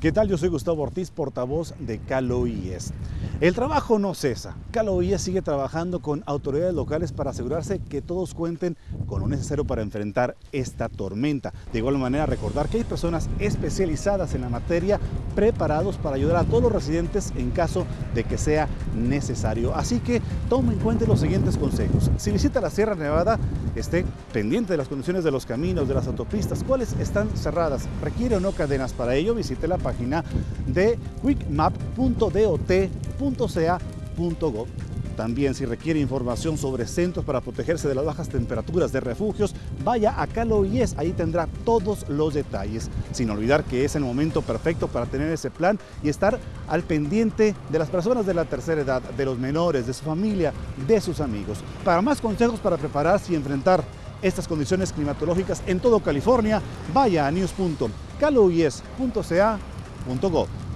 ¿Qué tal? Yo soy Gustavo Ortiz, portavoz de Calo IES. El trabajo no cesa. Calo IES sigue trabajando con autoridades locales para asegurarse que todos cuenten con lo necesario para enfrentar esta tormenta. De igual manera, recordar que hay personas especializadas en la materia preparados para ayudar a todos los residentes en caso de que sea necesario. Así que tome en cuenta los siguientes consejos. Si visita la Sierra Nevada, esté pendiente de las condiciones de los caminos, de las autopistas, cuáles están cerradas, requiere o no cadenas. Para ello, visite la página de quickmap.dot.ca.gov. También si requiere información sobre centros para protegerse de las bajas temperaturas de refugios, vaya a Calo IES, ahí tendrá todos los detalles. Sin olvidar que es el momento perfecto para tener ese plan y estar al pendiente de las personas de la tercera edad, de los menores, de su familia, de sus amigos. Para más consejos para prepararse y enfrentar estas condiciones climatológicas en todo California, vaya a news.caloies.ca.gov.